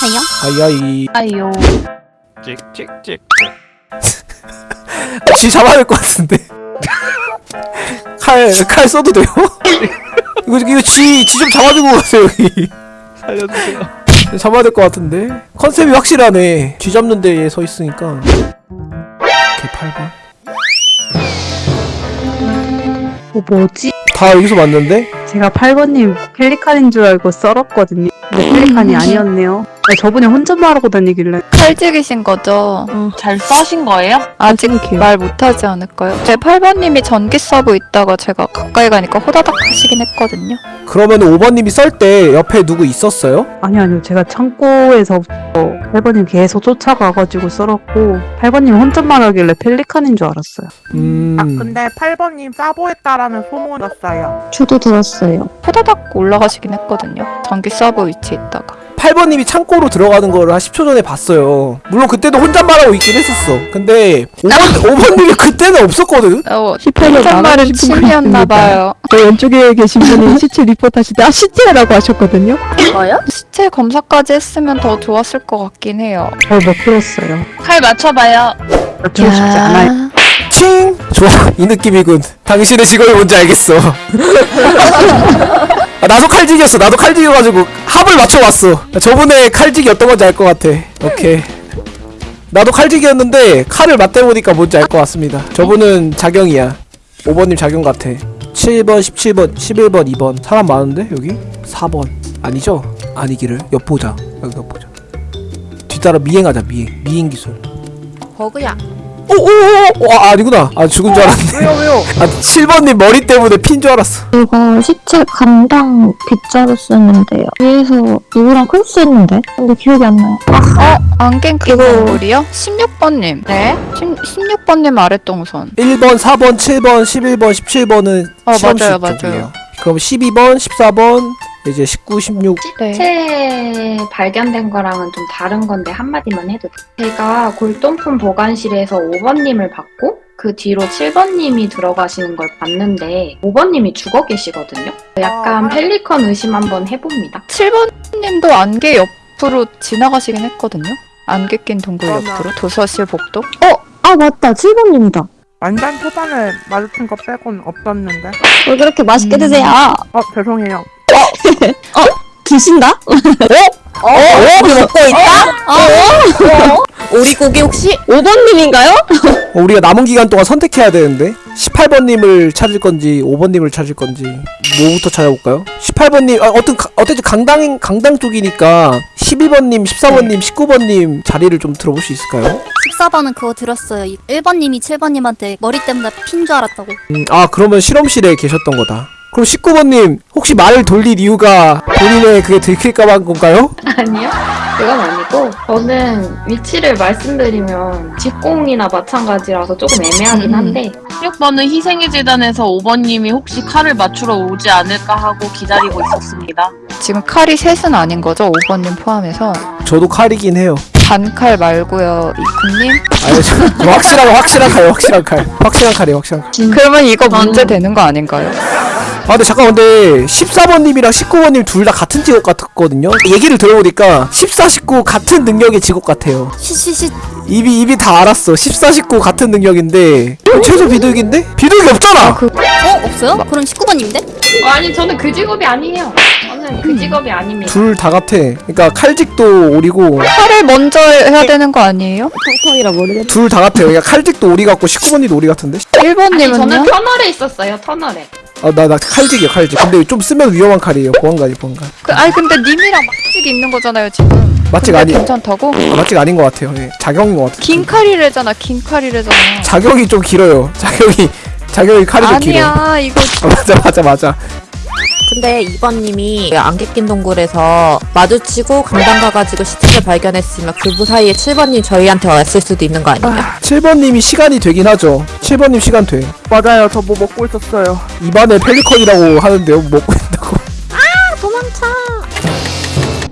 하여? 아이아이. 아이요. 찍찍찍. 지 잡아야 될 것 같은데. 칼 칼 써도 돼요? 이거 이거 쥐쥐 좀 잡아주고 가세요 여기. 살려주세요. 잡아야 될 것 같은데? 컨셉이 확실하네. 쥐 잡는 데에 서 있으니까. 개 8번 어, 뭐지? 다 여기서 맞는데? 제가 8번님 펠리칸인 줄 알고 썰었거든요. 근데 펠리칸이 아니었네요. 아, 저분이 혼잣말하고 다니길래. 칼직이신 거죠? 잘 써신 거예요? 아직 이렇게요. 말 못하지 않을까요? 제 8번님이 전기 서브 있다가 제가 가까이 가니까 호다닥 하시긴 했거든요. 그러면 5번님이 썰 때 옆에 누구 있었어요? 아니, 아니요. 제가 창고에서 8번님 계속 쫓아가가지고 썰었고, 8번님 혼잣말 하길래 펠리칸인 줄 알았어요. 음 아 근데 8번님 사보했다라는 소문이 났어요. 저도 들었어요. 호다닥 올라가시긴 했거든요. 전기 서브 위치에 있다가. 8번님이 창고로 들어가는 거를 한 10초 전에 봤어요 물론 그때도 혼잣말하고 있긴 했었어 근데 5번, 5번님이 그때는 없었거든? 어, 18년 혼잣말은 취미였나봐요. 저 왼쪽에 계신 분이 시체 리포트 하실 때아 시체라고 하셨거든요. 뭐요? 시체 검사까지 했으면 더 좋았을 것 같긴 해요. 잘못 들었어요. 칼 맞춰봐요. 맞추고 싶지 않아요. 칭! 좋아 이 느낌이군 당신의 직업이 뭔지 알겠어 아, 나도 칼직이었어. 나도 칼직이어가지고 합을 맞춰봤어. 저분의 칼직이 어떤 건지 알 것 같아. 오케이. 나도 칼직이었는데 칼을 맞대보니까 뭔지 알 것 같습니다. 저분은 자경이야. 5번님 자경 같아. 7번 17번 11번 2번. 사람 많은데 여기? 4번. 아니죠? 아니기를. 엿보자. 여기 엿보자. 뒤따라 미행하자 미행. 미행 기술. 버그야. 오오오 와 아니구나 아 죽은 줄 알았네 왜요 왜요? 아 7번님 머리 때문에 핀 줄 알았어 이거 시체 감당 빗자루 쓰는데요. 위에서 누구랑 클스 했는데? 근데 기억이 안 나요. 어? 안갱 끼고 우리요? 16번님. 네? 16번님 아랫동선. 1번 4번 7번 11번 17번은 어, 맞아요, 맞아요. 그럼 12번 14번 이제 19 16 네. 시체 발견된 거랑은 좀 다른 건데 한마디만 해도 돼요. 제가 골동품 보관실에서 5번님을 봤고 그 뒤로 7번님이 들어가시는 걸 봤는데 5번님이 죽어 계시거든요. 약간 아. 펠리컨 의심 한번 해봅니다. 7번님도 안개 옆으로 지나가시긴 했거든요. 안개 낀 동굴 옆으로 도서실 복도. 아 맞다. 7번님이다. 완전 초반에 마주친 거 빼곤 없었는데. 왜 그렇게 맛있게 음. 드세요? 어 죄송해요. 드신다? 어? 어? 우리 먹고 있다? 어? 오리 고기 혹시 5번님인가요? 어, 우리가 남은 기간 동안 선택해야 되는데 18번님을 찾을 건지 5번님을 찾을 건지 뭐부터 찾아볼까요? 18번님 아, 어떤 가- 어쨌든 강당 강당 쪽이니까 12번님 14번님 19번님 자리를 좀 들어볼 수 있을까요? 14번은 그거 들었어요. 1번님이 7번님한테 머리 때문에 핀 줄 알았다고. 음, 아 그러면 실험실에 계셨던 거다 그럼 19번님 혹시 말을 돌릴 이유가 본인의 그게 들킬까봐 한 건가요? 아니요? 그건 아니고 저는 위치를 말씀드리면 직공이나 마찬가지라서 조금 애매하긴 한데 16번은 희생의 재단에서 5번님이 혹시 칼을 맞추러 오지 않을까 하고 기다리고 있었습니다. 지금 칼이 셋은 아닌 거죠? 5번님 포함해서. 저도 칼이긴 해요 단칼 말고요. 이쿠님. 아니 저 확실한 확실한 칼 확실한 칼 확실한 칼이에요 확실한 칼. 그러면 이거 문제 되는 거 아닌가요? 아 근데 잠깐 근데 14번님이랑 19번님 둘 다 같은 직업 같았거든요 얘기를 들어보니까 14, 19 같은 능력의 직업 같아요 시시시. 입이 입이 다 알았어 14, 19 같은 능력인데 최소 비둘기인데? 비둘기 없잖아 그 어? 없어요? 그럼 19번님인데? 어, 아니 저는 그 직업이 아니에요. 저는 그 직업이 아닙니다. 둘 다 같아 그러니까 칼직도 오리고 칼을 먼저 해야 되는 거 아니에요? 톡톡이라 모르겠네. 둘 다 같아요 그러니까 칼직도 오리 같고 19번님도 오리 같은데? 아니 저는 1번님은요? 터널에 있었어요. 터널에. 아나 나 칼직이야 칼직 근데 좀 쓰면 위험한 칼이에요 보안관이 보안관 그, 아니 근데 님이랑 맛집 있는 거잖아요 지금. 맛집 아니 괜찮다고? 아, 맛집 아닌 것 같아요 예. 자경인 것 같아요 긴 칼이래잖아 긴 칼이래잖아. 자경이 좀 길어요 자경이 자경이 칼이 좀 길어 아니야 이거 아, 맞아 맞아 맞아 근데 2번님이 안개 낀 동굴에서 마주치고 강당 가가지고 시체를 발견했으면 그 사이에 7번님 저희한테 왔을 수도 있는 거 아니에요? 7번님이 시간이 되긴 하죠 7번님 시간 돼 맞아요. 저 뭐 먹고 있었어요. 입안에 펠리컨이라고 하는데요 먹고 있다고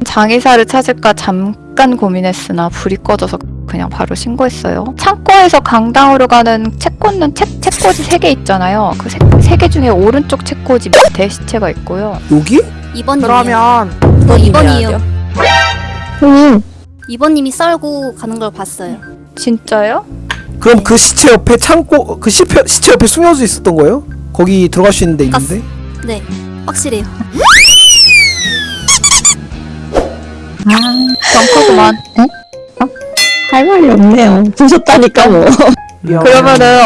장의사를 찾을까 잠깐 고민했으나 불이 꺼져서 그냥 바로 신고했어요. 창고에서 강당으로 가는 채꽂는 채, 채꽂이 3개 있잖아요. 그세개 중에 오른쪽 채꽂이 밑에 시체가 있고요. 여기? 2번님. 그러면 그거 님이 2번이에요. 해야죠. 응. 2번님이 썰고 가는 걸 봤어요. 진짜요? 그럼 그 시체 옆에 창고 그 시체, 시체 옆에 숨겨져 있었던 거예요? 거기 들어갈 수 있는 데 있는데? 네, 확실해요. 벙커 그만. 할 말이 없네요. 보셨다니까 뭐. 그러면은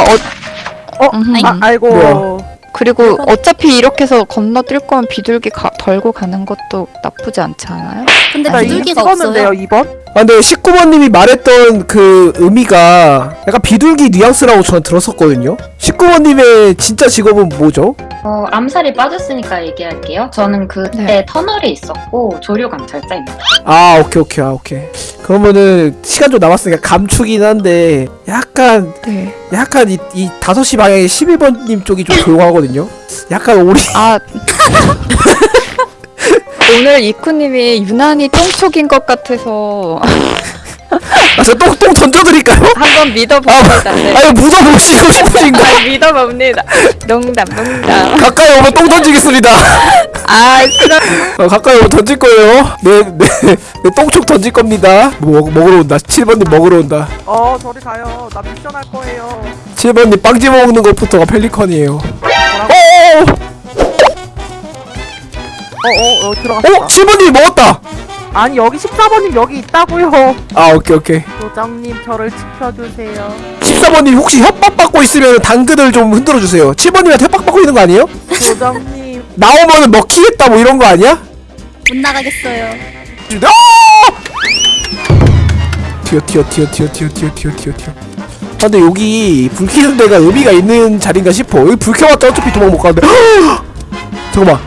어, 어, 아이, 아, 아이고. 뭐야? 그리고 어차피 이렇게 해서 건너뛸 거면 비둘기 가, 덜고 가는 것도 나쁘지 않지 않아요? 근데 나 비둘기가 없어요. 2번? 아 근데 19번님이 말했던 그 의미가 약간 비둘기 뉘앙스라고 저는 들었었거든요 19번님의 진짜 직업은 뭐죠? 어, 암살이 빠졌으니까 얘기할게요. 저는 그때 네. 터널에 있었고 조류 감찰자입니다. 아 오케이 오케이 아 오케이 그러면은 시간 좀 남았으니까 감추긴 한데 약간 네. 약간 이, 이 5시 방향에 11번님 쪽이 좀 조용하거든요? 약간 우리 아. 오늘 이쿠님이 유난히 똥촉인 것 같아서 똥똥 던져드릴까요? 한번 믿어봅니다. 네. 아니 묻어보시고 싶으신가? 아, 믿어봅니다. 농담, 농담. 가까이 오면 똥 던지겠습니다 아, 그럼 어, 가까이 오면 던질 거예요 네, 네, 네 똥촉 던질 겁니다 뭐, 먹, 먹으러 온다 7번님 먹으러 온다 어, 저리 가요. 나 미션 할 거예요. 7번님 빵 집어 먹는 것부터가 펠리컨이에요 뭐라고? 어, 어, 어, 들어갔다. 어? 7번님이 먹었다! 아니, 여기 14번님 여기 있다고요. 아 오케이 오케이 도장님, 저를 지켜주세요. 14번님 혹시 협박 받고 있으면 당근을 좀 흔들어 주세요 7번님한테 협박 받고 있는 거 아니에요? 도장님. 나오면은 먹히겠다 뭐 이런 거 아니야? 못 나가겠어요. 아! 튀어 튀어 튀어 튀어 튀어 튀어 튀어 튀어 튀어 아, 근데 여기 불 켜는 데가 의미가 있는 자리인가 싶어 여기 불 켜봤자 어차피 도망 못 가는데 잠깐만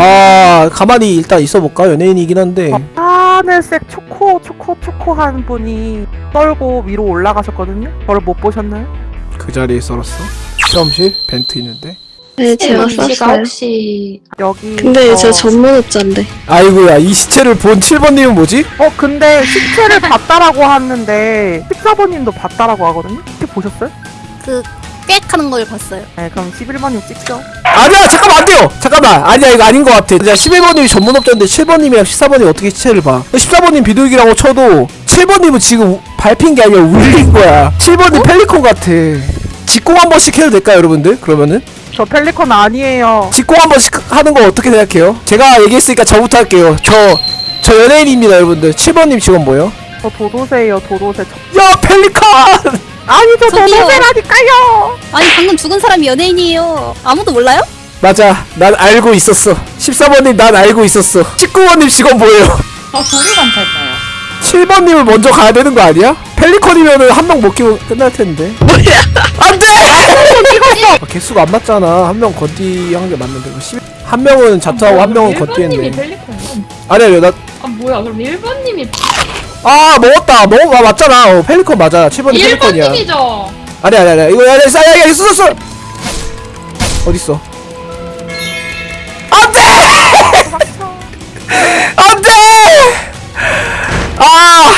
아 가만히 일단 있어볼까 연예인이긴 한데 하늘색 초코, 초코, 초코 한 분이 떨고 위로 올라가셨거든요? 저를 못 보셨나요? 그 자리에 썰었어 실험실 벤트 있는데 네, 제가 씨가 혹시 여기. 근데 어, 저 전문업자인데. 아이고야 이 시체를 본 7번님은 뭐지? 어, 근데 시체를 봤다라고 하는데 14번님도 봤다라고 하거든요? 혹시 보셨어요? 그, 꽥 하는 걸 봤어요. 네, 그럼 11번님 찍죠. 아니야 잠깐만 안 돼요. 잠깐만. 아니야 이거 아닌 것 같아. 자 11번님이 전문 업자인데 7번님이랑 14번이 어떻게 시체를 봐? 14번님 비둘기라고 쳐도 7번님은 지금 우- 밟힌 게 아니라 울린 거야. 7번님 펠리콘 같아. 직공 한 번씩 해도 될까요 여러분들? 그러면은? 저 펠리컨 아니에요. 직공 한 번씩 하는 거 어떻게 생각해요? 제가 얘기했으니까 저부터 할게요. 저 저 연예인입니다 여러분들. 7번님 직업 뭐예요? 저 도도새예요, 도도새. 저- 야 펠리컨 아니, 저 저기요. 도도새라니까요! 아니, 방금 죽은 사람이 연예인이에요. 아무도 몰라요? 맞아 난 알고 있었어 14번님 난 알고 있었어 19번님 직업 뭐예요? 어, 조류 감찰자요. 7번님을 먼저 가야 되는 거 아니야? 펠리컨이면은 한 명 못 끼고 끝날 텐데. 뭐야? 안 돼! 아, 개수가 안 맞잖아. 한 명 건디 한 게 맞는데. 한 명은 자투하고 한 명은 건디 했네. 펠리콘. 아니, 아니, 나. 아, 뭐야. 그럼 1번님이 아, 먹었다. 먹어. 아, 맞잖아. 어, 펠리컨 맞아. 7번이 펠리컨이야. 1번님이죠. 아니, 아니, 아니. 이거, 아니, 싸, 야, 야, 있어, 있어! 어딨어? 안 돼! 안 돼! 아!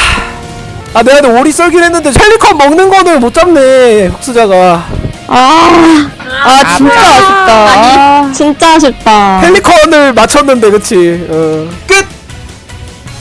아, 내가 근데 오리 썰긴 했는데 펠리컨 먹는 거는 못 잡네, 흑수자가. 아, 아, 진짜 아쉽다. 아, 진짜 아쉽다. 펠리컨을 맞췄는데, 그치? 어. 끝!